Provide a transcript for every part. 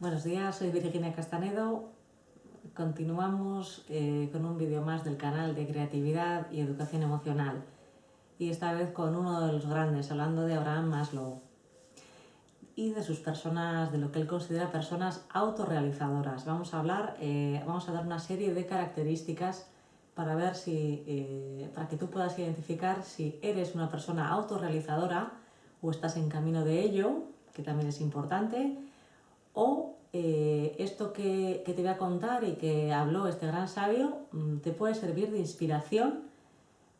Buenos días, soy Virginia Castanedo. Continuamos eh, con un vídeo más del canal de creatividad y educación emocional y esta vez con uno de los grandes, hablando de Abraham Maslow y de sus personas, de lo que él considera personas autorrealizadoras. Vamos a hablar, eh, vamos a dar una serie de características para ver si, eh, para que tú puedas identificar si eres una persona autorrealizadora o estás en camino de ello, que también es importante, o eh, esto que, te voy a contar y que habló este gran sabio mm, te puede servir de inspiración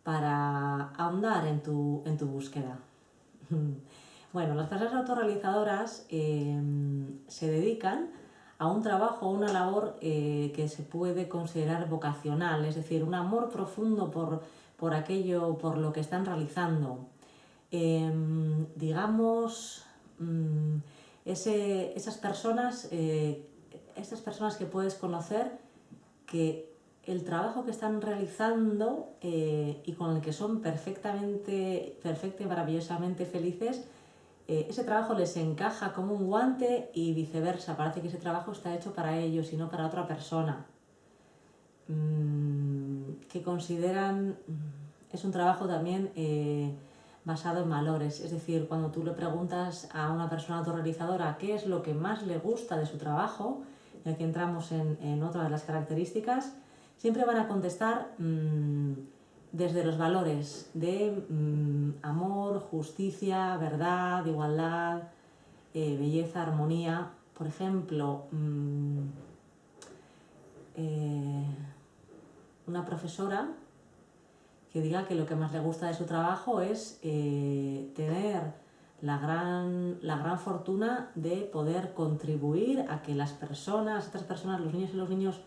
para ahondar en tu, en tu búsqueda. bueno, las personas autorrealizadoras em, se dedican a un trabajo, una labor eh, que se puede considerar vocacional, es decir, un amor profundo por, por aquello, por lo que están realizando. Em, digamos, mm, esas personas, eh, esas personas que puedes conocer que el trabajo que están realizando eh, y con el que son perfectamente, perfecta y maravillosamente felices, eh, ese trabajo les encaja como un guante y viceversa. Parece que ese trabajo está hecho para ellos y no para otra persona. Mm, que consideran, mm, es un trabajo también basado en valores. Es decir, cuando tú le preguntas a una persona autorrealizadora qué es lo que más le gusta de su trabajo, y aquí entramos en, otra de las características, siempre van a contestar mm, desde los valores de mm, amor, justicia, verdad, igualdad, eh, belleza, armonía. Por ejemplo, mm, eh, una profesora que diga que lo que más le gusta de su trabajo es eh, tener la gran, la gran fortuna de poder contribuir a que las personas, estas personas, los niños y los niños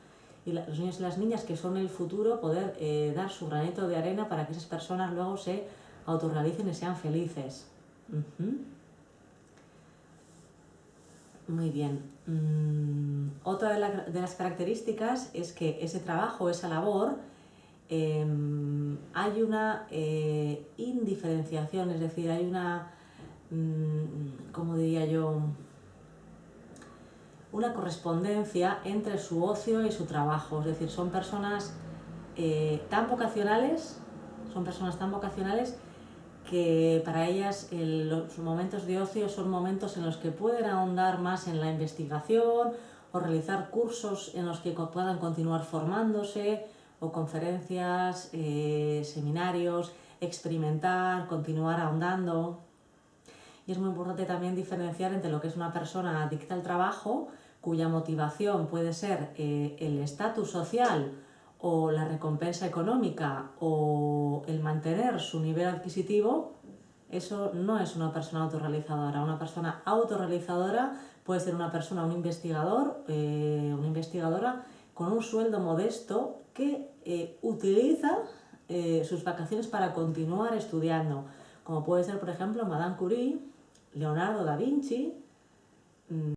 y los niños y las niñas que son el futuro, poder eh, dar su granito de arena para que esas personas luego se autorrealicen y sean felices. Muy bien. Mm, otra de, de las características es que ese trabajo, esa labor, Em, hay una eh, indiferenciación, es decir, hay una, mm, ¿cómo diría yo?, una correspondencia entre su ocio y su trabajo, es decir, son personas eh, tan vocacionales, son personas tan vocacionales que para ellas los momentos de ocio son momentos en los que pueden ahondar más en la investigación o realizar cursos en los que puedan continuar formándose o conferencias, eh, seminarios, experimentar, continuar ahondando. Y es muy importante también diferenciar entre lo que es una persona adicta al trabajo, cuya motivación puede ser eh, el estatus social o la recompensa económica o el mantener su nivel adquisitivo, eso no es una persona autorrealizadora. Una persona autorrealizadora puede ser una persona, un investigador, eh, una investigadora con un sueldo modesto que eh, utiliza eh, sus vacaciones para continuar estudiando, como puede ser, por ejemplo, Madame Curie, Leonardo da Vinci, mm,